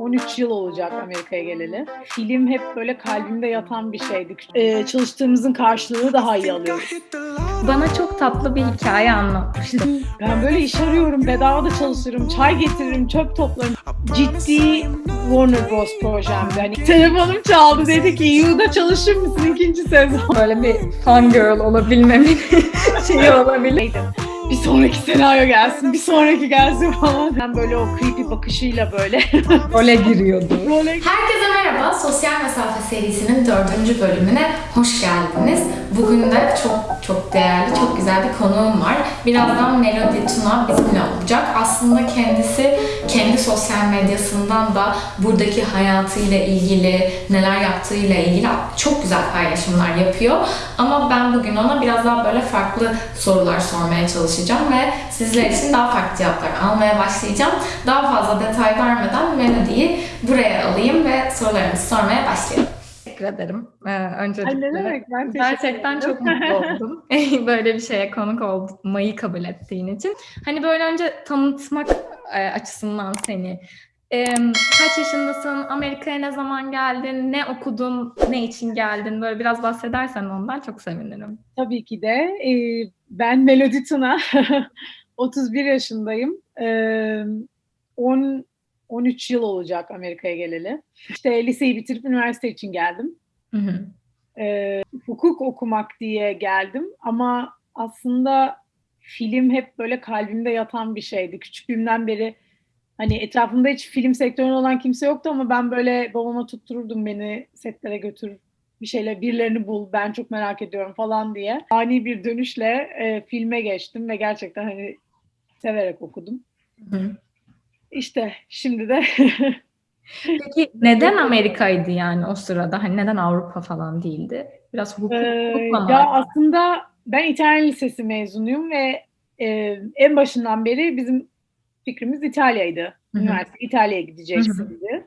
13 yıl olacak Amerika'ya geleli. Film hep böyle kalbimde yatan bir şeydi. Ee, çalıştığımızın karşılığını daha iyi alıyoruz. Bana çok tatlı bir hikaye anlatmıştı. Ben böyle iş arıyorum, bedava da çalışırım, çay getiririm, çöp toplarım. Ciddi Warner Bros. projemdi. Hani telefonum çaldı dedi ki Yu'da çalışır mısın ikinci sezon? Böyle bir fun girl olabilmemin şeyi olabilir. Bir sonraki senaryo gelsin, bir sonraki gelsin falan. Ben böyle o creepy bakışıyla böyle Role giriyordu. böyle Herkese merhaba. Sosyal Mesafe serisinin dördüncü bölümüne hoş geldiniz. Bugün de çok çok değerli, çok güzel bir konuğum var. Birazdan Melody Tuna bizimle olacak. Aslında kendisi kendi sosyal medyasından da buradaki hayatıyla ilgili, neler yaptığıyla ilgili çok güzel paylaşımlar yapıyor. Ama ben bugün ona biraz daha böyle farklı sorular sormaya çalışacağım ve sizler için daha farklı cevaplar almaya başlayacağım. Daha fazla detay vermeden Melody'yi buraya alayım ve sorularımızı sormaya başlayalım. Teşekkür ederim. Ee, Ay öncelikle ne demek ben gerçekten çok mutlu oldum. Böyle bir şeye konuk olmayı kabul ettiğin için. Hani böyle önce tanıtmak e, açısından seni. Ee, kaç yaşındasın? Amerika'ya ne zaman geldin? Ne okudun? Ne için geldin? Böyle biraz bahsedersen ondan çok sevinirim. Tabii ki de. Ee, ben Melody Tuna. 31 yaşındayım. Ee, 10 13 yıl olacak Amerika'ya geleli. İşte liseyi bitirip üniversite için geldim. Hı hı. Ee, hukuk okumak diye geldim ama aslında film hep böyle kalbimde yatan bir şeydi. Küçüklüğümden beri hani etrafımda hiç film sektöründe olan kimse yoktu ama ben böyle babama tuttururdum beni setlere götür bir şeyler birilerini bul ben çok merak ediyorum falan diye. Ani bir dönüşle e, filme geçtim ve gerçekten hani severek okudum. Hı. İşte şimdi de Peki neden Amerika'ydı yani o sırada? Hani neden Avrupa falan değildi? Biraz hukuk, Ee, hukukla mı? ya aslında ben İtalyan Lisesi mezunuyum ve e, en başından beri bizim fikrimiz İtalya'ydı. Üniversite İtalya'ya gideceksindi.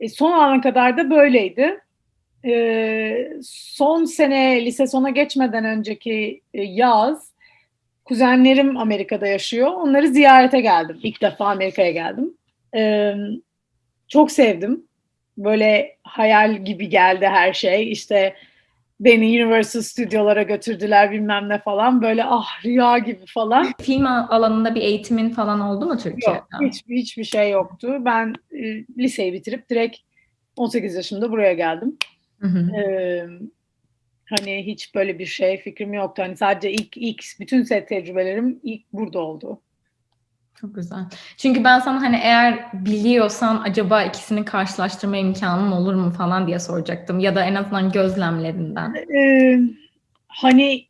E, son ana kadar da böyleydi. E, son sene lise sona geçmeden önceki e, yaz kuzenlerim Amerika'da yaşıyor. Onları ziyarete geldim. İlk defa Amerika'ya geldim. E, çok sevdim. Böyle hayal gibi geldi her şey. İşte beni Universal stüdyolara götürdüler bilmem ne falan. Böyle ah rüya gibi falan. Film alanında bir eğitimin falan oldu mu Türkiye'de? Yok, hiç, hiçbir şey yoktu. Ben e, liseyi bitirip direkt 18 yaşımda buraya geldim. Hı hı. Ee, hani hiç böyle bir şey fikrim yoktu. Hani sadece ilk ilk bütün set tecrübelerim ilk burada oldu. Çok güzel. Çünkü ben sana hani eğer biliyorsan acaba ikisini karşılaştırma imkanın olur mu falan diye soracaktım. Ya da en azından gözlemlerinden. Ee, hani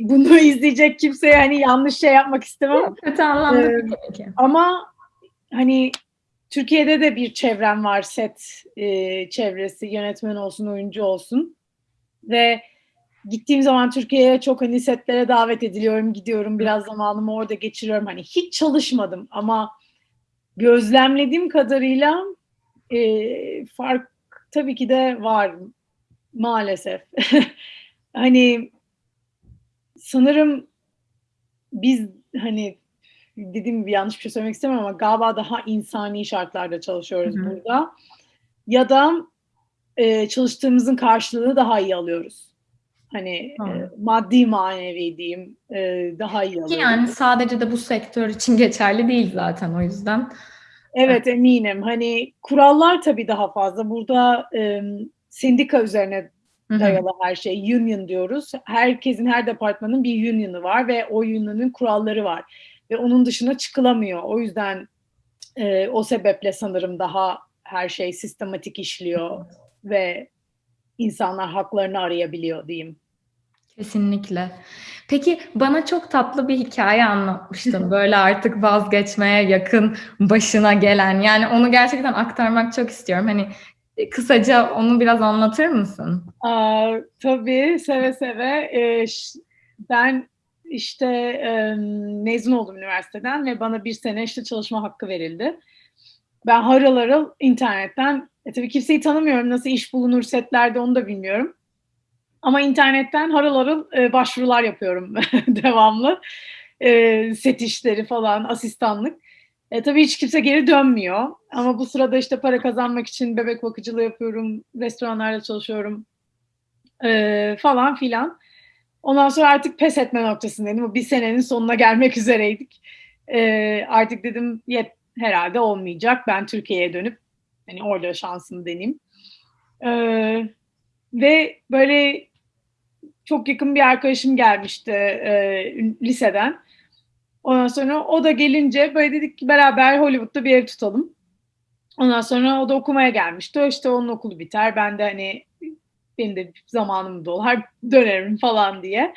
bunu izleyecek kimseye hani yanlış şey yapmak istemem. Kötü anlamda Ee, değil tabii ki. Ama hani Türkiye'de de bir çevrem var set e, çevresi yönetmen olsun oyuncu olsun ve gittiğim zaman Türkiye'ye çok hani setlere davet ediliyorum gidiyorum biraz zamanımı orada geçiriyorum hani hiç çalışmadım ama gözlemlediğim kadarıyla e, fark tabii ki de var maalesef hani sanırım biz hani dediğim gibi yanlış bir şey söylemek istemem ama galiba daha insani şartlarda çalışıyoruz Hı hı. burada. Ya da e, çalıştığımızın karşılığını daha iyi alıyoruz. Hani e, Doğru. maddi manevi diyeyim e, daha iyi Ki alıyoruz. yani sadece de bu sektör için geçerli değil zaten o yüzden. Evet eminim. Hani kurallar tabii daha fazla. Burada e, sendika üzerine Hı hı. dayalı her şey. Union diyoruz. Herkesin, her departmanın bir union'ı var ve o union'ın kuralları var. Ve onun dışına çıkılamıyor. O yüzden e, o sebeple sanırım daha her şey sistematik işliyor ve insanlar haklarını arayabiliyor diyeyim. Kesinlikle. Peki bana çok tatlı bir hikaye anlatmıştın. Böyle artık vazgeçmeye yakın başına gelen. Yani onu gerçekten aktarmak çok istiyorum. Hani e, kısaca onu biraz anlatır mısın? Aa, tabii seve seve. Ee, ben işte e, mezun oldum üniversiteden ve bana bir sene işte çalışma hakkı verildi. Ben harıl harıl internetten, e, tabii kimseyi tanımıyorum, nasıl iş bulunur setlerde onu da bilmiyorum. Ama internetten harıl harıl e, başvurular yapıyorum devamlı. E, set işleri falan, asistanlık. E, tabii hiç kimse geri dönmüyor. Ama bu sırada işte para kazanmak için bebek bakıcılığı yapıyorum, restoranlarda çalışıyorum e, falan filan. Ondan sonra artık pes etme noktasındaydım. Bir senenin sonuna gelmek üzereydik. E, artık dedim yet, herhalde olmayacak. Ben Türkiye'ye dönüp hani orada şansımı deneyeyim. E, ve böyle çok yakın bir arkadaşım gelmişti e, liseden. Ondan sonra o da gelince böyle dedik ki beraber Hollywood'da bir ev tutalım. Ondan sonra o da okumaya gelmişti. O işte onun okulu biter. Ben de hani benim de zamanım dolar dönerim falan diye.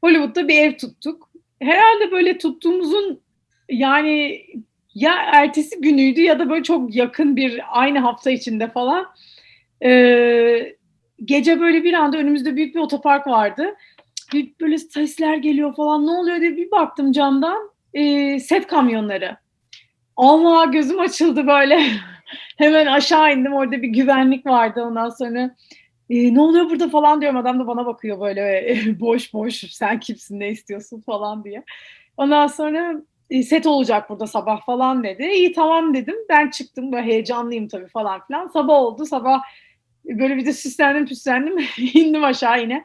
Hollywood'da bir ev tuttuk. Herhalde böyle tuttuğumuzun yani ya ertesi günüydü ya da böyle çok yakın bir aynı hafta içinde falan. Ee, gece böyle bir anda önümüzde büyük bir otopark vardı. Bir böyle sesler geliyor falan ne oluyor diye bir baktım camdan. Ee, set kamyonları. Allah gözüm açıldı böyle. Hemen aşağı indim. Orada bir güvenlik vardı. Ondan sonra e, ne oluyor burada falan diyorum. Adam da bana bakıyor böyle boş boş sen kimsin ne istiyorsun falan diye. Ondan sonra e, set olacak burada sabah falan dedi. İyi tamam dedim. Ben çıktım böyle heyecanlıyım tabii falan filan. Sabah oldu. Sabah böyle bir de süslendim püslendim. indim aşağı yine.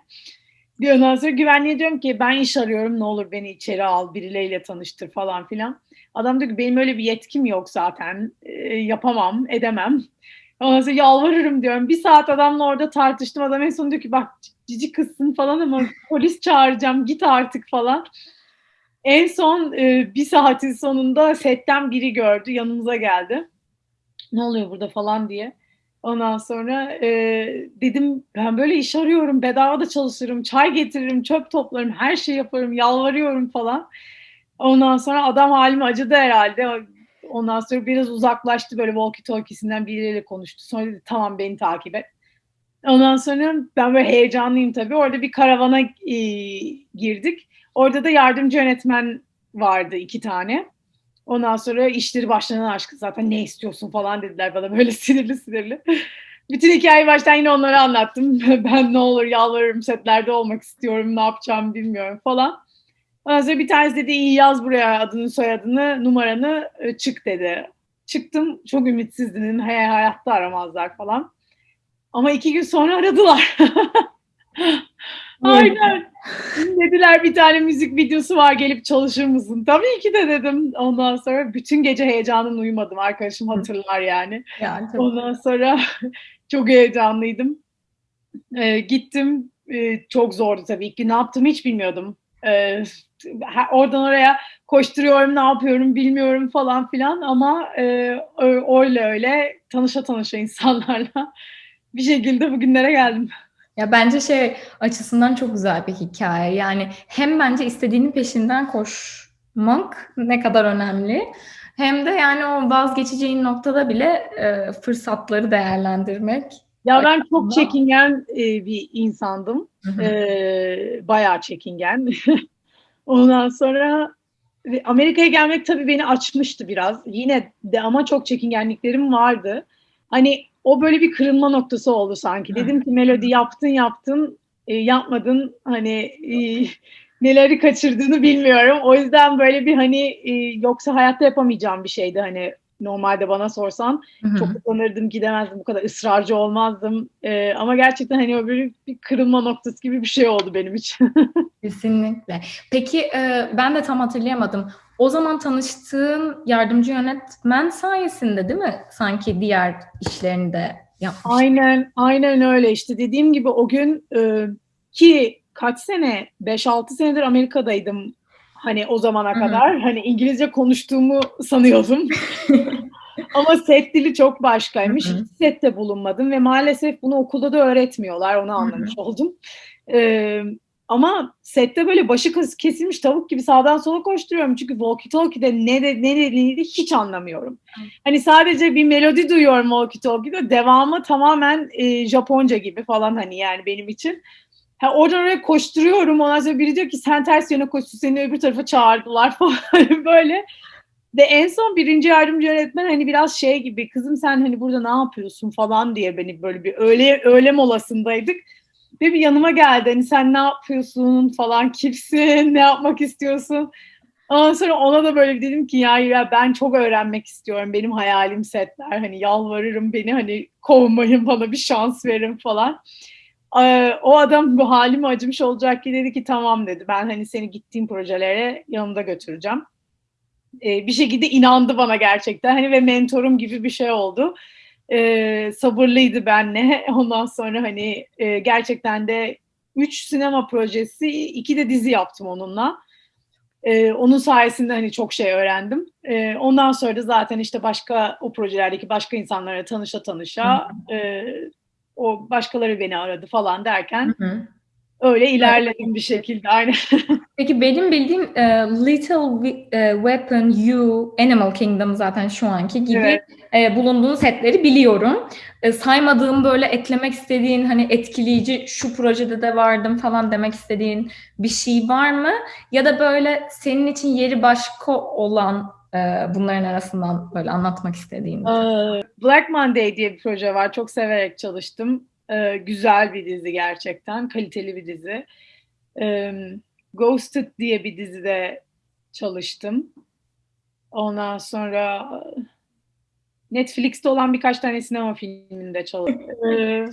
Ondan sonra güvenliğe diyorum ki ben iş arıyorum ne olur beni içeri al birileriyle tanıştır falan filan. Adam diyor ki benim öyle bir yetkim yok zaten e, yapamam edemem. Ondan sonra yalvarırım diyorum. Bir saat adamla orada tartıştım. Adam en son diyor ki bak cici kızsın falan ama polis çağıracağım git artık falan. En son e, bir saatin sonunda setten biri gördü yanımıza geldi. Ne oluyor burada falan diye. Ondan sonra e, dedim ben böyle iş arıyorum, bedava da çalışırım, çay getiririm, çöp toplarım, her şey yaparım, yalvarıyorum falan. Ondan sonra adam halime acıdı herhalde. Ondan sonra biraz uzaklaştı böyle walkie talkiesinden biriyle konuştu. Sonra dedi tamam beni takip et. Ondan sonra ben böyle heyecanlıyım tabii. Orada bir karavana e, girdik. Orada da yardımcı yönetmen vardı iki tane. Ondan sonra işleri başlanan aşkı zaten ne istiyorsun falan dediler bana böyle sinirli sinirli. Bütün hikayeyi baştan yine onlara anlattım. Ben ne olur yalvarırım setlerde olmak istiyorum ne yapacağım bilmiyorum falan. Ondan sonra bir tanesi dedi iyi yaz buraya adını soyadını numaranı e, çık dedi. Çıktım çok ümitsizdim hey, hayatta aramazlar falan. Ama iki gün sonra aradılar. Aynen. Dediler bir tane müzik videosu var gelip çalışır mısın? Tabii ki de dedim. Ondan sonra bütün gece heyecanım uyumadım. Arkadaşım hatırlar yani. yani Ondan sonra çok heyecanlıydım. Ee, gittim. Ee, çok zordu tabii. Gün ne yaptım hiç bilmiyordum. Ee, oradan oraya koşturuyorum ne yapıyorum bilmiyorum falan filan ama e, öyle öyle tanışa tanışa insanlarla bir şekilde bugünlere geldim. Ya bence şey açısından çok güzel bir hikaye. Yani hem bence istediğinin peşinden koşmak ne kadar önemli. Hem de yani o vazgeçeceğin noktada bile e, fırsatları değerlendirmek. Ya ben çok çekingen e, bir insandım. E, bayağı çekingen. Ondan sonra Amerika'ya gelmek tabii beni açmıştı biraz. Yine de ama çok çekingenliklerim vardı. Hani o böyle bir kırılma noktası oldu sanki. Dedim ki melodi yaptın yaptın e, yapmadın hani e, neleri kaçırdığını bilmiyorum. O yüzden böyle bir hani e, yoksa hayatta yapamayacağım bir şeydi hani normalde bana sorsan Hı-hı. çok utanırdım gidemezdim bu kadar ısrarcı olmazdım ee, ama gerçekten hani o böyle bir kırılma noktası gibi bir şey oldu benim için. Kesinlikle. Peki e, ben de tam hatırlayamadım. O zaman tanıştığın yardımcı yönetmen sayesinde değil mi? Sanki diğer işlerini de yapmış. Aynen, aynen öyle işte. Dediğim gibi o gün e, ki kaç sene, 5-6 senedir Amerika'daydım hani o zamana Hı-hı. kadar. Hani İngilizce konuştuğumu sanıyordum. Ama set dili çok başkaymış. Hı-hı. Hiç sette bulunmadım ve maalesef bunu okulda da öğretmiyorlar. Onu anlamış Hı-hı. oldum. Ee, ama sette böyle başı kesilmiş tavuk gibi sağdan sola koşturuyorum. Çünkü walkie talkie'de ne, de, ne dediğini hiç anlamıyorum. Hani sadece bir melodi duyuyorum walkie talkie'de. Devamı tamamen e, Japonca gibi falan hani yani benim için. Ha, oradan oraya koşturuyorum. Ondan sonra biri diyor ki sen ters yöne koştun seni öbür tarafa çağırdılar falan böyle. Ve en son birinci yardımcı öğretmen hani biraz şey gibi kızım sen hani burada ne yapıyorsun falan diye beni böyle bir öğle, öğle molasındaydık ve bir yanıma geldi. Hani sen ne yapıyorsun falan, kimsin, ne yapmak istiyorsun? Ondan sonra ona da böyle dedim ki ya, ya ben çok öğrenmek istiyorum. Benim hayalim setler. Hani yalvarırım beni hani kovmayın bana bir şans verin falan. Ee, o adam bu halime acımış olacak ki dedi ki tamam dedi. Ben hani seni gittiğim projelere yanımda götüreceğim. Ee, bir şekilde inandı bana gerçekten. Hani ve mentorum gibi bir şey oldu. Ee, sabırlıydı benle. Ondan sonra hani e, gerçekten de üç sinema projesi, iki de dizi yaptım onunla. Ee, onun sayesinde hani çok şey öğrendim. Ee, ondan sonra da zaten işte başka o projelerdeki başka insanlara tanışa tanışa e, o başkaları beni aradı falan derken Hı hı. öyle ilerledim bir şekilde. Aynen. Peki benim bildiğim e, Little e, Weapon You, Animal Kingdom zaten şu anki gibi Evet. e, bulunduğun setleri biliyorum. E, saymadığım böyle eklemek istediğin hani etkileyici şu projede de vardım falan demek istediğin bir şey var mı? Ya da böyle senin için yeri başka olan e, bunların arasından böyle anlatmak istediğin. Ee, Black Monday diye bir proje var. Çok severek çalıştım. Ee, güzel bir dizi gerçekten. Kaliteli bir dizi. Ee, Ghosted diye bir dizide çalıştım. Ondan sonra e, Netflix'te olan birkaç tane sinema filminde çalıştım. Ee,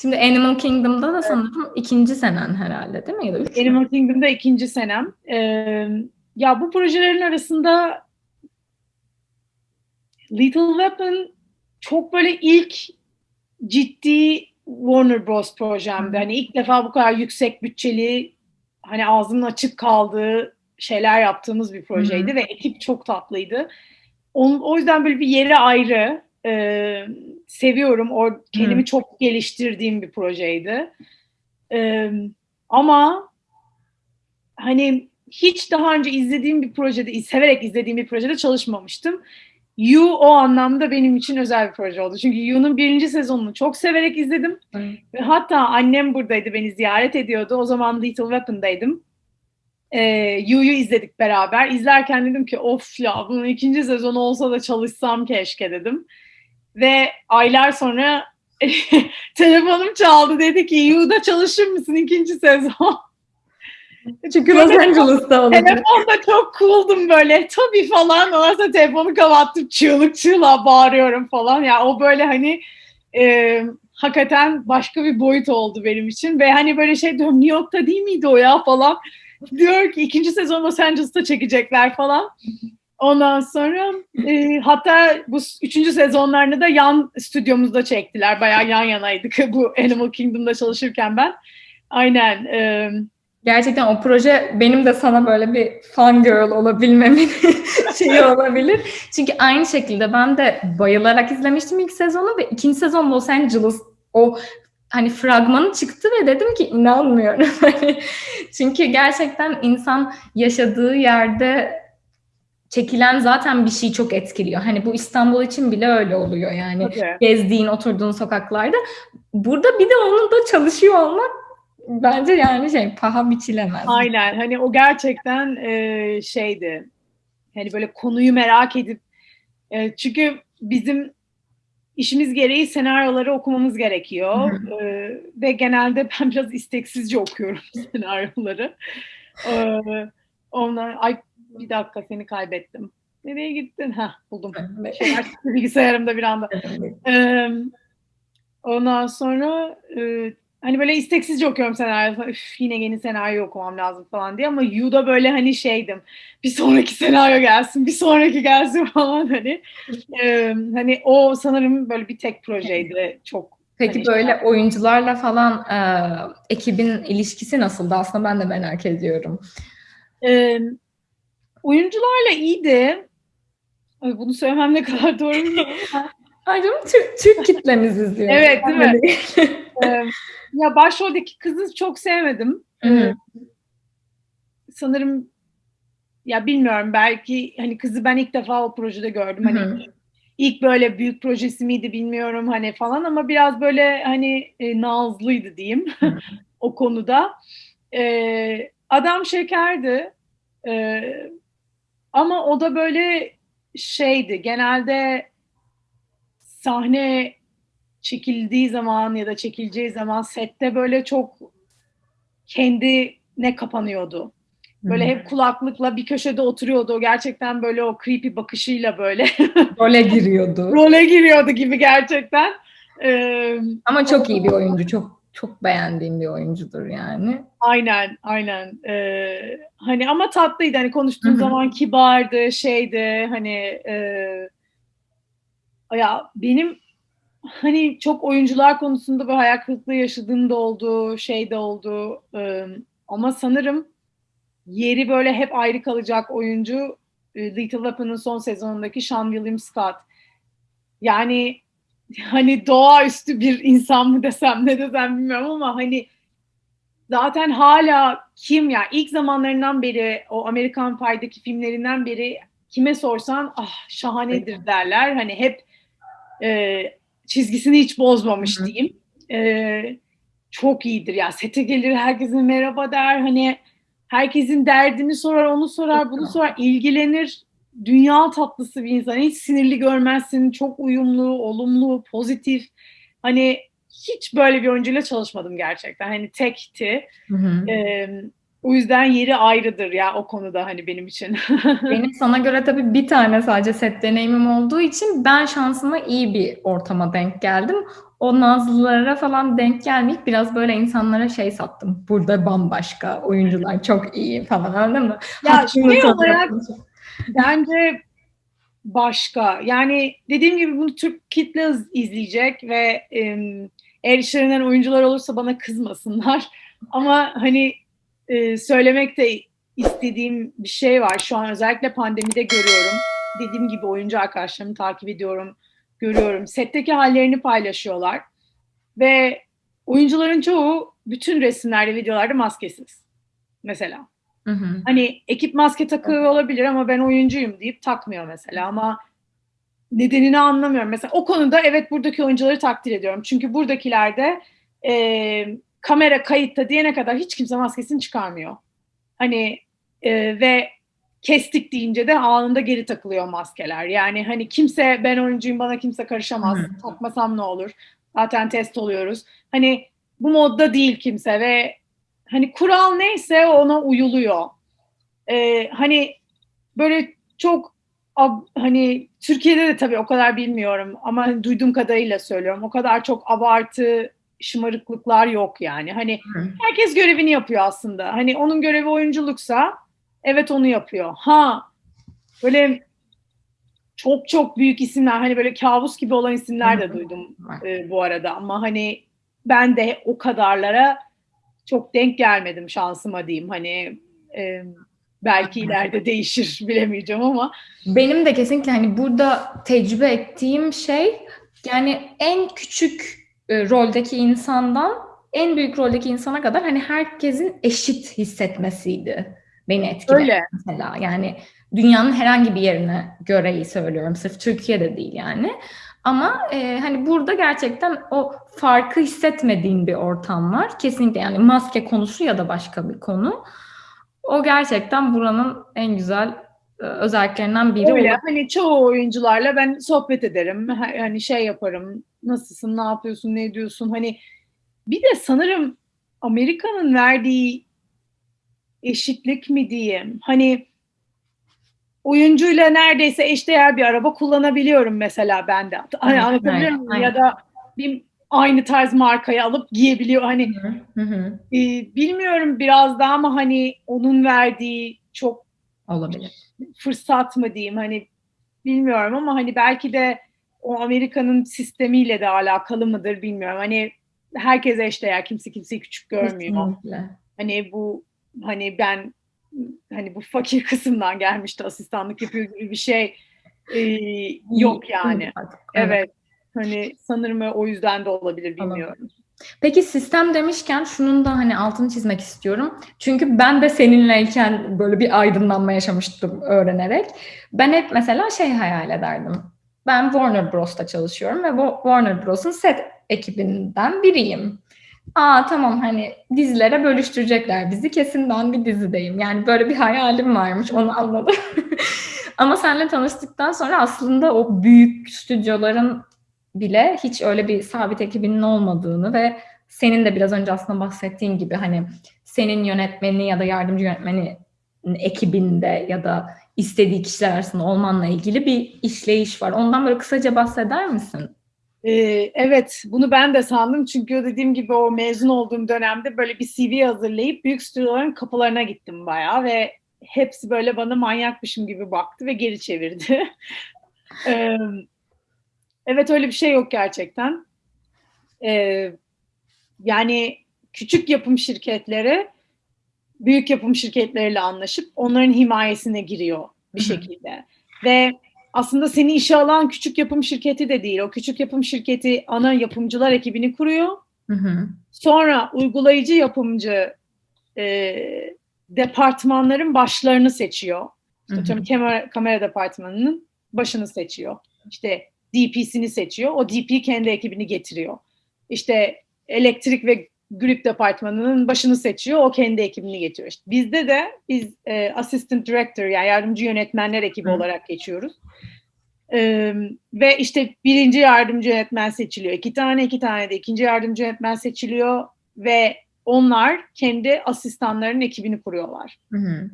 Şimdi Animal Kingdom'da da sanırım ikinci senen herhalde değil mi? Ya da üç? Animal Kingdom'da ikinci senem. Ee, ya bu projelerin arasında Little Weapon çok böyle ilk ciddi Warner Bros. projemdi. Hani ilk defa bu kadar yüksek bütçeli hani ağzının açık kaldığı şeyler yaptığımız bir projeydi ve ekip çok tatlıydı. Onun, o yüzden böyle bir yeri ayrı. Ee, seviyorum. O kendimi çok geliştirdiğim bir projeydi. Ee, ama hani hiç daha önce izlediğim bir projede, severek izlediğim bir projede çalışmamıştım. You o anlamda benim için özel bir proje oldu. Çünkü You'nun birinci sezonunu çok severek izledim. Ve hatta annem buradaydı, beni ziyaret ediyordu. O zaman Little Weapon'daydım. Ee, You'yu izledik beraber. İzlerken dedim ki of ya bunun ikinci sezonu olsa da çalışsam keşke dedim. Ve aylar sonra telefonum çaldı. Dedi ki You'da çalışır mısın ikinci sezon? Çünkü Los Angeles'ta olacak. Telefonda çok cool'dum böyle. Tabii falan. Ondan telefonu kapattım. Çığlık çığlığa bağırıyorum falan. Ya o böyle hani e, hakikaten başka bir boyut oldu benim için. Ve hani böyle şey diyorum New York'ta değil miydi o ya falan. Diyor ki ikinci sezon Los Angeles'ta çekecekler falan. Ondan sonra e, hatta bu üçüncü sezonlarını da yan stüdyomuzda çektiler. Bayağı yan yanaydık bu Animal Kingdom'da çalışırken ben. Aynen. E, Gerçekten o proje benim de sana böyle bir fan girl olabilmemin şeyi olabilir. Çünkü aynı şekilde ben de bayılarak izlemiştim ilk sezonu ve ikinci sezon Los Angeles o hani fragmanı çıktı ve dedim ki inanmıyorum. Hani Çünkü gerçekten insan yaşadığı yerde çekilen zaten bir şey çok etkiliyor. Hani bu İstanbul için bile öyle oluyor yani. tabii. Gezdiğin, oturduğun sokaklarda. Burada bir de onun da çalışıyor olmak bence yani şey paha biçilemez. Aynen hani o gerçekten e, şeydi hani böyle konuyu merak edip e, çünkü bizim işimiz gereği senaryoları okumamız gerekiyor E, ve genelde ben biraz isteksizce okuyorum senaryoları. E, onlar ay bir dakika seni kaybettim. Nereye gittin? Ha buldum. Şeyler bilgisayarımda bir anda. Ee, ondan sonra e, hani böyle isteksizce okuyorum senaryo. Üf, yine yeni senaryo okumam lazım falan diye ama Yu'da böyle hani şeydim. Bir sonraki senaryo gelsin, bir sonraki gelsin falan hani. Ee, hani o sanırım böyle bir tek projeydi. Çok Peki Hani böyle oyuncularla falan e, ekibin ilişkisi nasıldı? Aslında ben de merak ediyorum. Ee, oyuncularla iyiydi. Ay, bunu söylemem ne kadar doğru bilmiyorum ama Ay canım Türk, Türk kitlemiz izliyor. Evet, değil mi? Ee, ya başroldeki kızı çok sevmedim. Ee, sanırım ya bilmiyorum belki hani kızı ben ilk defa o projede gördüm. Hani ilk böyle büyük projesi miydi bilmiyorum hani falan ama biraz böyle hani e, nazlıydı diyeyim o konuda. Ee, adam şekerdi. Ee, ama o da böyle şeydi genelde sahne çekildiği zaman ya da çekileceği zaman sette böyle çok kendine kapanıyordu. Böyle hep kulaklıkla bir köşede oturuyordu. O gerçekten böyle o creepy bakışıyla böyle Role giriyordu. role giriyordu gibi gerçekten. Ee, Ama çok iyi bir oyuncu. Çok çok beğendiğim bir oyuncudur yani. aynen, aynen. Ee, hani ama tatlıydı. Hani konuştuğum zaman kibardı, şeydi. Hani e, ya benim hani çok oyuncular konusunda bir hayal kırıklığı yaşadığım da oldu, şey de oldu. Ee, ama sanırım yeri böyle hep ayrı kalacak oyuncu Little Weapon'ın son sezonundaki Sean William Scott. Yani hani doğaüstü bir insan mı desem ne desem bilmiyorum ama hani zaten hala kim ya ilk zamanlarından beri o Amerikan Pie'deki filmlerinden beri kime sorsan ah şahanedir derler. Hani hep e, çizgisini hiç bozmamış Hı diyeyim. E, çok iyidir ya. Sete gelir herkese merhaba der. Hani herkesin derdini sorar, onu sorar, bunu sorar, ilgilenir. Dünya tatlısı bir insan. Hiç sinirli görmezsin. Çok uyumlu, olumlu, pozitif. Hani hiç böyle bir oyuncuyla çalışmadım gerçekten. Hani tekti. Hı hı. Ee, o yüzden yeri ayrıdır ya o konuda hani benim için. Benim sana göre tabii bir tane sadece set deneyimim olduğu için ben şansıma iyi bir ortama denk geldim. O Nazlılara falan denk gelmeyip biraz böyle insanlara şey sattım. Burada bambaşka oyuncular çok iyi falan anladın mı? Ya şey olarak. Bence başka. Yani dediğim gibi bunu Türk kitle izleyecek ve em, eğer işlerinden oyuncular olursa bana kızmasınlar. Ama hani e, söylemek de istediğim bir şey var. Şu an özellikle pandemide görüyorum. Dediğim gibi oyuncu arkadaşlarımı takip ediyorum, görüyorum. Setteki hallerini paylaşıyorlar. Ve oyuncuların çoğu bütün resimlerde, videolarda maskesiz. Mesela. Hı hı. Hani ekip maske takıyor olabilir ama ben oyuncuyum deyip takmıyor mesela ama nedenini anlamıyorum. Mesela o konuda evet buradaki oyuncuları takdir ediyorum. Çünkü buradakilerde e, kamera kayıtta diyene kadar hiç kimse maskesini çıkarmıyor. Hani e, ve kestik deyince de anında geri takılıyor maskeler. Yani hani kimse ben oyuncuyum bana kimse karışamaz. Hı. Takmasam ne olur? Zaten test oluyoruz. Hani bu modda değil kimse ve hani kural neyse ona uyuluyor. Ee, hani böyle çok ab- hani Türkiye'de de tabii o kadar bilmiyorum ama hani duyduğum kadarıyla söylüyorum. O kadar çok abartı şımarıklıklar yok yani. Hani herkes görevini yapıyor aslında. Hani onun görevi oyunculuksa evet onu yapıyor. Ha böyle çok çok büyük isimler hani böyle kabus gibi olan isimler de duydum e, bu arada ama hani ben de o kadarlara çok denk gelmedim şansıma diyeyim. Hani e, belki ileride değişir bilemeyeceğim ama Benim de kesinlikle hani burada tecrübe ettiğim şey yani en küçük e, roldeki insandan en büyük roldeki insana kadar hani herkesin eşit hissetmesiydi beni etkileyen öyle. mesela. Yani dünyanın herhangi bir yerine göre iyi söylüyorum. Sırf Türkiye'de değil yani. Ama e, hani burada gerçekten o farkı hissetmediğin bir ortam var. Kesinlikle yani maske konusu ya da başka bir konu. O gerçekten buranın en güzel e, özelliklerinden biri. Öyle. O- Hani çoğu oyuncularla ben sohbet ederim. Ha- Hani şey yaparım. Nasılsın, ne yapıyorsun, ne ediyorsun? Hani bir de sanırım Amerika'nın verdiği eşitlik mi diyeyim? Hani oyuncuyla neredeyse eşdeğer bir araba kullanabiliyorum mesela ben de. Hani anlatabiliyor muyum? Ya da bir aynı tarz markayı alıp giyebiliyor. Hani Hı hı. e, bilmiyorum biraz daha ama hani onun verdiği çok Olabilir. fırsat mı diyeyim hani bilmiyorum ama hani belki de o Amerika'nın sistemiyle de alakalı mıdır bilmiyorum. Hani herkes eşdeğer kimse kimseyi küçük görmüyor. Kesinlikle. Hani bu hani ben hani bu fakir kısımdan gelmişti asistanlık yapıyor gibi bir şey e, yok yani. Evet. Hani sanırım o yüzden de olabilir bilmiyorum. Peki sistem demişken şunun da hani altını çizmek istiyorum. Çünkü ben de seninleyken böyle bir aydınlanma yaşamıştım öğrenerek. Ben hep mesela şey hayal ederdim. Ben Warner Bros'ta çalışıyorum ve Warner Bros'un set ekibinden biriyim. Aa tamam hani dizilere bölüştürecekler bizi kesin ben bir dizideyim. Yani böyle bir hayalim varmış onu anladım. Ama seninle tanıştıktan sonra aslında o büyük stüdyoların bile hiç öyle bir sabit ekibinin olmadığını ve senin de biraz önce aslında bahsettiğin gibi hani senin yönetmeni ya da yardımcı yönetmeni ekibinde ya da istediği kişiler arasında olmanla ilgili bir işleyiş var. Ondan böyle kısaca bahseder misin? Ee, evet, bunu ben de sandım çünkü dediğim gibi o mezun olduğum dönemde böyle bir CV hazırlayıp büyük stüdyoların kapılarına gittim bayağı ve hepsi böyle bana manyakmışım gibi baktı ve geri çevirdi. ee, evet öyle bir şey yok gerçekten. Ee, yani küçük yapım şirketleri büyük yapım şirketleriyle anlaşıp onların himayesine giriyor bir şekilde. Ve aslında seni işe alan küçük yapım şirketi de değil. O küçük yapım şirketi ana yapımcılar ekibini kuruyor. Hı hı. Sonra uygulayıcı yapımcı e, departmanların başlarını seçiyor. Hı hı. İşte kamera, kamera departmanının başını seçiyor. İşte DP'sini seçiyor. O DP kendi ekibini getiriyor. İşte elektrik ve grip departmanının başını seçiyor. O kendi ekibini getiriyor. İşte bizde de biz e, assistant director yani yardımcı yönetmenler ekibi Hı. olarak geçiyoruz. E, ve işte birinci yardımcı yönetmen seçiliyor. İki tane iki tane de ikinci yardımcı yönetmen seçiliyor ve onlar kendi asistanlarının ekibini kuruyorlar. Hı hı.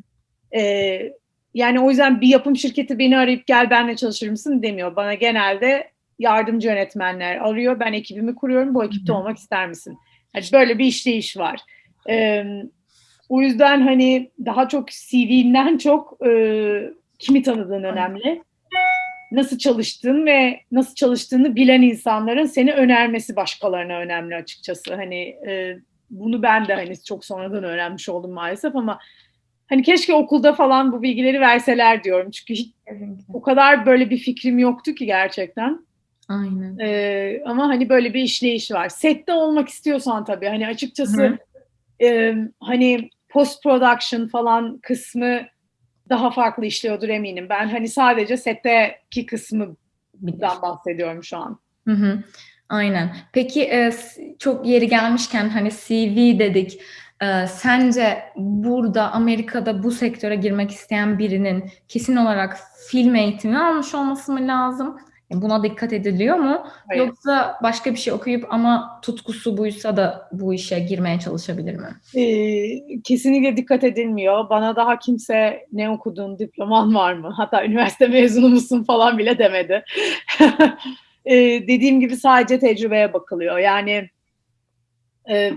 Ee, yani o yüzden bir yapım şirketi beni arayıp gel benle çalışır mısın demiyor. Bana genelde yardımcı yönetmenler arıyor. Ben ekibimi kuruyorum. Bu ekipte Hı hı. olmak ister misin? Yani böyle bir işleyiş var. Ee, o yüzden hani daha çok CV'nden çok e, kimi tanıdığın önemli. Nasıl çalıştığın ve nasıl çalıştığını bilen insanların seni önermesi başkalarına önemli açıkçası. Hani e, bunu ben de hani çok sonradan öğrenmiş oldum maalesef ama hani keşke okulda falan bu bilgileri verseler diyorum. Çünkü hiç o kadar böyle bir fikrim yoktu ki gerçekten. Aynen. Ee, ama hani böyle bir işleyiş var. Sette olmak istiyorsan tabii hani açıkçası Hı. e, hani post production falan kısmı daha farklı işliyordur eminim. Ben hani sadece setteki kısmından bahsediyorum şu an. Hı hı. Aynen. Peki e, çok yeri gelmişken hani CV dedik. E, sence burada Amerika'da bu sektöre girmek isteyen birinin kesin olarak film eğitimi almış olması mı lazım? Buna dikkat ediliyor mu? Hayır. Yoksa başka bir şey okuyup ama tutkusu buysa da bu işe girmeye çalışabilir mi? Ee, kesinlikle dikkat edilmiyor. Bana daha kimse ne okudun, diploman var mı? Hatta üniversite mezunu musun falan bile demedi. Ee, dediğim gibi sadece tecrübeye bakılıyor. Yani e,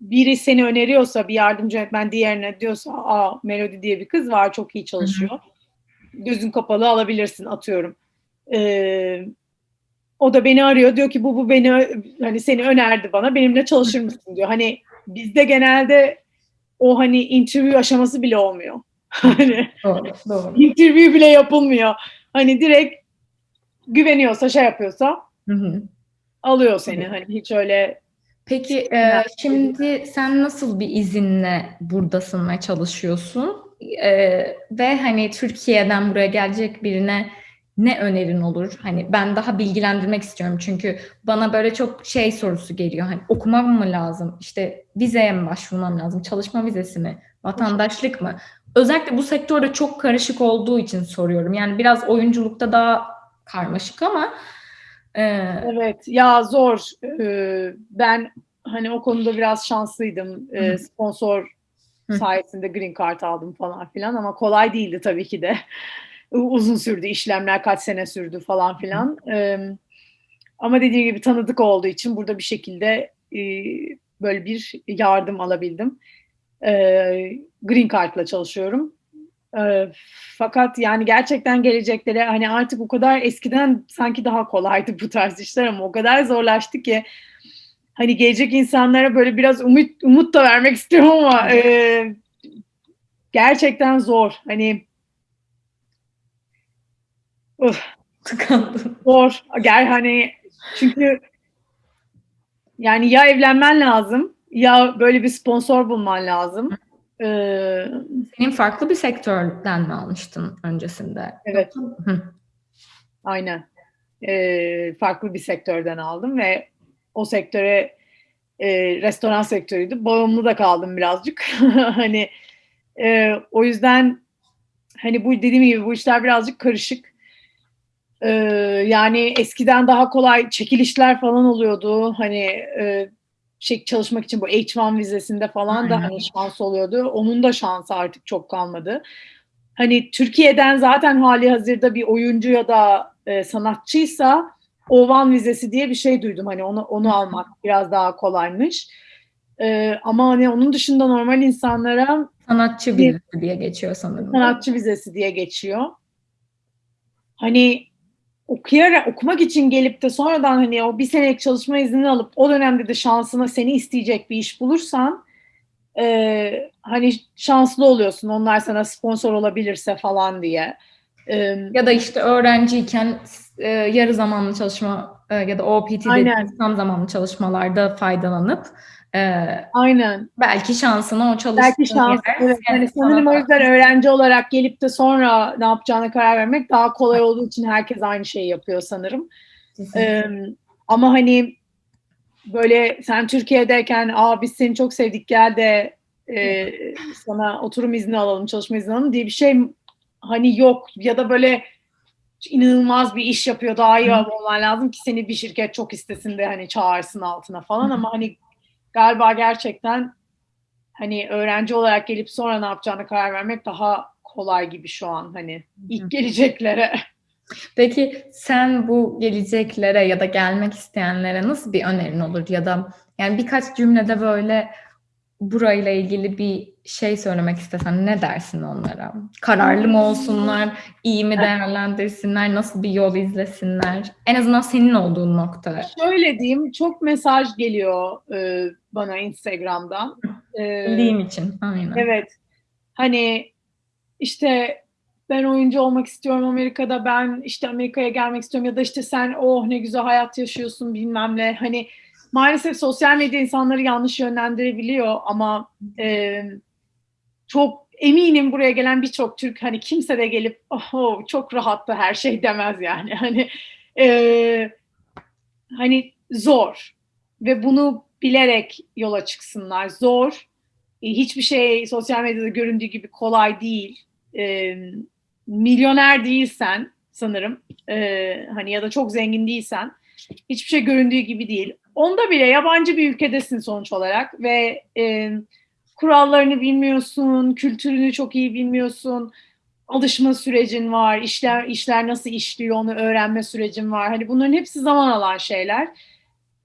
biri seni öneriyorsa, bir yardımcı öğretmen diğerine diyorsa, aa Melody diye bir kız var, çok iyi çalışıyor. Gözün kapalı alabilirsin, atıyorum. Ee, o da beni arıyor, diyor ki bu bu beni hani seni önerdi bana, benimle çalışır mısın diyor. Hani bizde genelde o hani interview aşaması bile olmuyor. Hani Doğru, doğru. interview bile yapılmıyor. Hani direkt güveniyorsa şey yapıyorsa Hı hı. alıyor seni. Hani hiç öyle Peki e, şimdi sen nasıl bir izinle buradasın ve çalışıyorsun? E, ve hani Türkiye'den buraya gelecek birine ne önerin olur? Hani ben daha bilgilendirmek istiyorum çünkü bana böyle çok şey sorusu geliyor. Hani okumam mı lazım? İşte vizeye mi başvurmam lazım? Çalışma vizesi mi? Vatandaşlık mı? Özellikle bu sektörde çok karışık olduğu için soruyorum. Yani biraz oyunculukta daha karmaşık ama e, Evet ya zor. Ee, ben hani o konuda biraz şanslıydım. Ee, Hı. sponsor sayesinde green card aldım falan filan ama kolay değildi tabii ki de. Uzun sürdü işlemler kaç sene sürdü falan filan. Ama dediğim gibi tanıdık olduğu için burada bir şekilde böyle bir yardım alabildim. Ee, green card'la çalışıyorum. Fakat yani gerçekten gelecekleri hani artık o kadar eskiden sanki daha kolaydı bu tarz işler ama o kadar zorlaştı ki hani gelecek insanlara böyle biraz umut umut da vermek istiyorum ama e, gerçekten zor. Hani uf, tıkandım. zor. Gel hani çünkü yani ya evlenmen lazım ya böyle bir sponsor bulman lazım. Ee, Senin farklı bir sektörden mi almıştın öncesinde? Evet. Hı. Aynen. Ee, farklı bir sektörden aldım ve o sektöre e, restoran sektörüydü. Bağımlı da kaldım birazcık. hani e, o yüzden hani bu dediğim gibi bu işler birazcık karışık. Ee, yani eskiden daha kolay çekilişler falan oluyordu. Hani e, şey çalışmak için bu H1 vizesinde falan da Aynen. hani şans oluyordu. Onun da şansı artık çok kalmadı. Hani Türkiye'den zaten hali hazırda bir oyuncu ya da e, sanatçıysa O1 vizesi diye bir şey duydum. Hani onu onu almak biraz daha kolaymış. E, ama hani onun dışında normal insanlara Sanatçı birisi diye geçiyor sanırım. sanatçı vizesi diye geçiyor. Hani okuyarak okumak için gelip de sonradan hani o bir senelik çalışma iznini alıp o dönemde de şansına seni isteyecek bir iş bulursan e, hani şanslı oluyorsun. Onlar sana sponsor olabilirse falan diye. E, Ya da işte öğrenciyken e, yarı zamanlı çalışma e, ya da OPT Aynen. dediğimiz tam zamanlı çalışmalarda faydalanıp e, aynen. belki şansına o çalıştığın Belki şans. yer- Evet, hani Evet, sanırım o yüzden öğrenci olarak gelip de sonra ne yapacağına karar vermek daha kolay olduğu için herkes aynı şeyi yapıyor sanırım. Ee, ama hani böyle sen Türkiye'deyken aa biz seni çok sevdik gel de e, sana oturum izni alalım, çalışma izni alalım diye bir şey hani yok ya da böyle inanılmaz bir iş yapıyor daha iyi olman lazım ki seni bir şirket çok istesin de hani çağırsın altına falan ama hani galiba gerçekten hani öğrenci olarak gelip sonra ne yapacağına karar vermek daha kolay gibi şu an hani ilk geleceklere. Peki sen bu geleceklere ya da gelmek isteyenlere nasıl bir önerin olur ya da yani birkaç cümlede böyle burayla ilgili bir şey söylemek istesen ne dersin onlara? Kararlı mı olsunlar, iyi mi değerlendirsinler, nasıl bir yol izlesinler? En azından senin olduğun nokta. Şöyle diyeyim, çok mesaj geliyor e, bana Instagram'dan. E, Bildiğim için. Aynen. evet, hani işte ben oyuncu olmak istiyorum Amerika'da, ben işte Amerika'ya gelmek istiyorum ya da işte sen oh ne güzel hayat yaşıyorsun bilmem ne. Hani maalesef sosyal medya insanları yanlış yönlendirebiliyor ama e, çok eminim buraya gelen birçok Türk hani kimse de gelip oh çok rahattı her şey demez yani. Hani e, hani zor ve bunu bilerek yola çıksınlar. Zor. E, Hiçbir şey sosyal medyada göründüğü gibi kolay değil. E, milyoner değilsen sanırım e, hani ya da çok zengin değilsen hiçbir şey göründüğü gibi değil. Onda bile yabancı bir ülkedesin sonuç olarak ve e, kurallarını bilmiyorsun, kültürünü çok iyi bilmiyorsun alışma sürecin var, işler işler nasıl işliyor onu öğrenme sürecin var. Hani bunların hepsi zaman alan şeyler.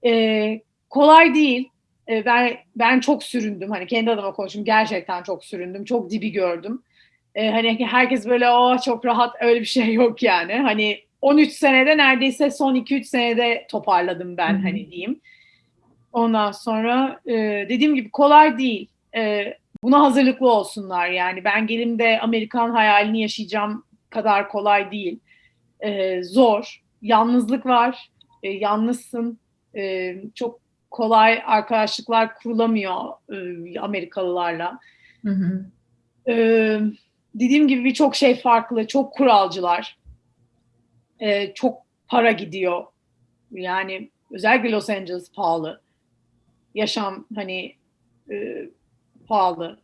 Ee, kolay değil. Ee, ben ben çok süründüm. Hani kendi adıma konuşayım. Gerçekten çok süründüm. Çok dibi gördüm. Ee, hani herkes böyle o çok rahat öyle bir şey yok yani. Hani 13 senede neredeyse son 2-3 senede toparladım ben hani diyeyim. Ondan sonra e, dediğim gibi kolay değil. E, buna hazırlıklı olsunlar yani. Ben gelimde Amerikan hayalini yaşayacağım kadar kolay değil. Ee, zor. Yalnızlık var. Ee, yalnızsın. Ee, çok kolay arkadaşlıklar kurulamıyor e, Amerikalılarla. Hı hı. Ee, dediğim gibi birçok şey farklı. Çok kuralcılar. Ee, çok para gidiyor. Yani özellikle Los Angeles pahalı. Yaşam hani e, pahalı.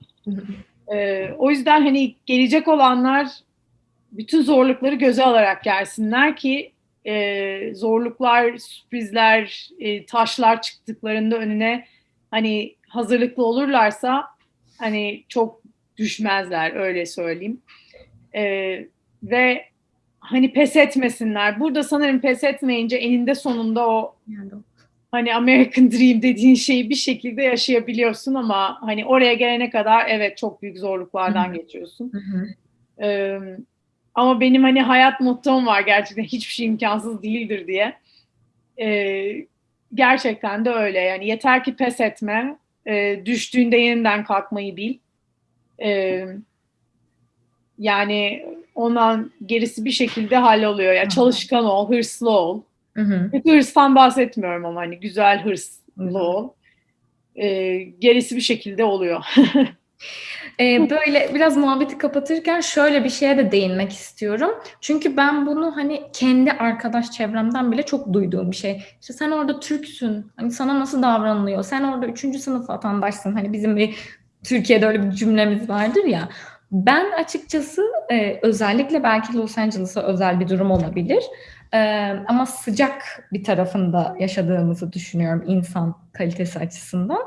Ee, o yüzden hani gelecek olanlar bütün zorlukları göze alarak gelsinler ki e, zorluklar, sürprizler, e, taşlar çıktıklarında önüne hani hazırlıklı olurlarsa hani çok düşmezler öyle söyleyeyim. Ee, ve hani pes etmesinler. Burada sanırım pes etmeyince eninde sonunda o hani American Dream dediğin şeyi bir şekilde yaşayabiliyorsun ama hani oraya gelene kadar evet çok büyük zorluklardan Hı hı. geçiyorsun. Hı hı. Ee, ama benim hani hayat mottom var gerçekten hiçbir şey imkansız değildir diye. Ee, gerçekten de öyle yani yeter ki pes etme, e, düştüğünde yeniden kalkmayı bil. Ee, yani ondan gerisi bir şekilde halloluyor. Ya Hı. çalışkan ol, hırslı ol. Hı hı. Kötü hırstan bahsetmiyorum ama hani güzel hırslı Güzel. ol. Ee, gerisi bir şekilde oluyor. Ee, böyle biraz muhabbeti kapatırken şöyle bir şeye de değinmek istiyorum. Çünkü ben bunu hani kendi arkadaş çevremden bile çok duyduğum bir şey. İşte sen orada Türksün. Hani sana nasıl davranılıyor? Sen orada üçüncü sınıf vatandaşsın. Hani bizim bir Türkiye'de öyle bir cümlemiz vardır ya. Ben açıkçası e, özellikle belki Los Angeles'a özel bir durum olabilir. Ee, ama sıcak bir tarafında yaşadığımızı düşünüyorum insan kalitesi açısından.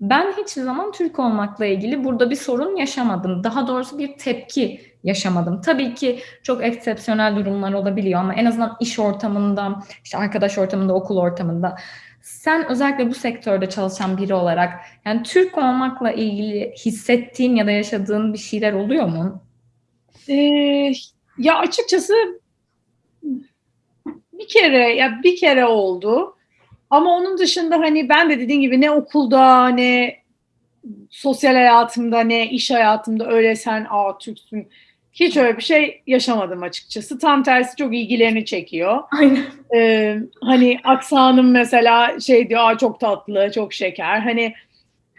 Ben hiçbir zaman Türk olmakla ilgili burada bir sorun yaşamadım. Daha doğrusu bir tepki yaşamadım. Tabii ki çok eksepsiyonel durumlar olabiliyor ama en azından iş ortamında, işte arkadaş ortamında, okul ortamında sen özellikle bu sektörde çalışan biri olarak yani Türk olmakla ilgili hissettiğin ya da yaşadığın bir şeyler oluyor mu? Ee, ya açıkçası bir kere ya bir kere oldu. Ama onun dışında hani ben de dediğim gibi ne okulda ne sosyal hayatımda ne iş hayatımda öyle sen aa Türksün hiç öyle bir şey yaşamadım açıkçası. Tam tersi çok ilgilerini çekiyor. Aynen. Ee, hani aksanım mesela şey diyor aa çok tatlı, çok şeker. Hani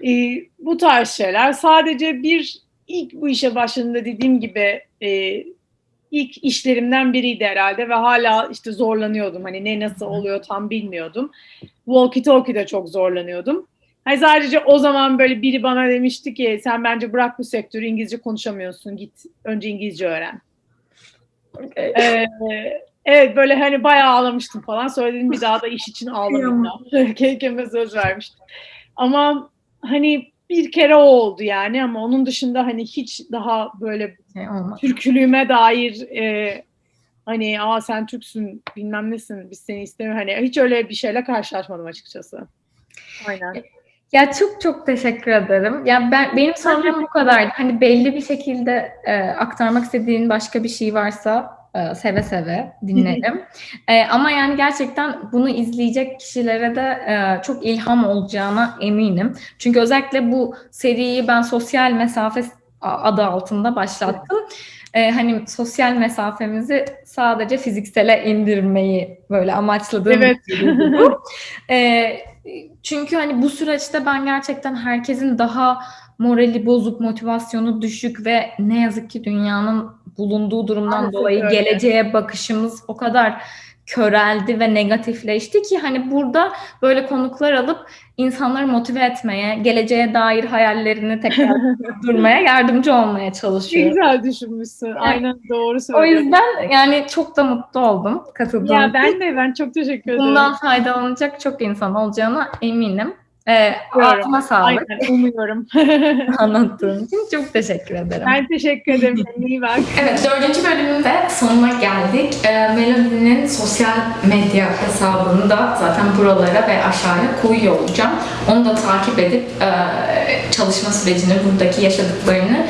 e, bu tarz şeyler sadece bir ilk bu işe başladığımda dediğim gibi e, ilk işlerimden biriydi herhalde ve hala işte zorlanıyordum. Hani ne nasıl oluyor tam bilmiyordum. Walkie talkie'de çok zorlanıyordum. Hani sadece o zaman böyle biri bana demişti ki sen bence bırak bu sektörü İngilizce konuşamıyorsun git önce İngilizce öğren. Okay. Ee, evet böyle hani bayağı ağlamıştım falan. Söyledim bir daha da iş için ağlamayacağım. Kendime söz vermiştim. Ama hani bir kere o oldu yani ama onun dışında hani hiç daha böyle Şey. Türkülüğüme dair e, hani aa sen Türksün bilmem nesin biz seni istemiyoruz. Hani hiç öyle bir şeyle karşılaşmadım açıkçası. Aynen. Ya çok çok teşekkür ederim. Ya ben benim sorum bu kadardı. Hani belli bir şekilde e, aktarmak istediğin başka bir şey varsa e, seve seve dinlerim. E, ama yani gerçekten bunu izleyecek kişilere de e, çok ilham olacağına eminim. Çünkü özellikle bu seriyi ben sosyal mesafe adı altında başlattım. E, hani sosyal mesafemizi sadece fiziksele indirmeyi böyle amaçladığım Evet. çünkü hani bu süreçte ben gerçekten herkesin daha morali bozuk, motivasyonu düşük ve ne yazık ki dünyanın bulunduğu durumdan Maalesef dolayı öyle. geleceğe bakışımız o kadar köreldi ve negatifleşti ki hani burada böyle konuklar alıp insanları motive etmeye, geleceğe dair hayallerini tekrar durmaya yardımcı olmaya Ne çalışıyorum. güzel düşünmüşsün. Aynen doğru O söylüyorsun. yüzden yani çok da mutlu oldum katıldığım Ya ben de ben çok teşekkür ederim. Bundan faydalanacak çok insan olacağına eminim. Ee, Umuyorum. ağzına sağlık Aynen umuyorum. anlattığın için. Çok teşekkür ederim. ben teşekkür ederim. İyi bak. Evet, dördüncü bölümün de sonuna geldik. Ee, Melody'nin sosyal medya hesabını da zaten buralara ve aşağıya koyuyor olacağım. Onu da takip edip e, çalışma sürecini, buradaki yaşadıklarını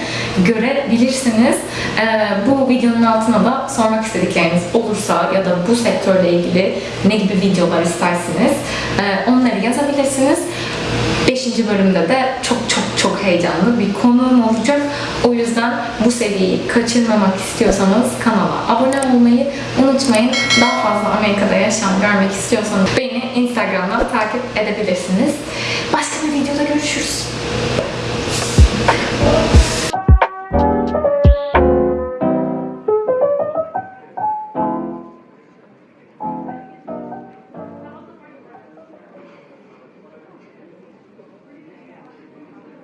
görebilirsiniz. E, bu videonun altına da sormak istedikleriniz olursa ya da bu sektörle ilgili ne gibi videolar istersiniz e, onları yazabilirsiniz. Beşinci bölümde de çok çok çok heyecanlı bir konuğum olacak. O yüzden bu seriyi kaçırmamak istiyorsanız kanala abone olmayı unutmayın. Daha fazla Amerika'da yaşam görmek istiyorsanız beni Instagram'dan takip edebilirsiniz. Başka bir videoda görüşürüz.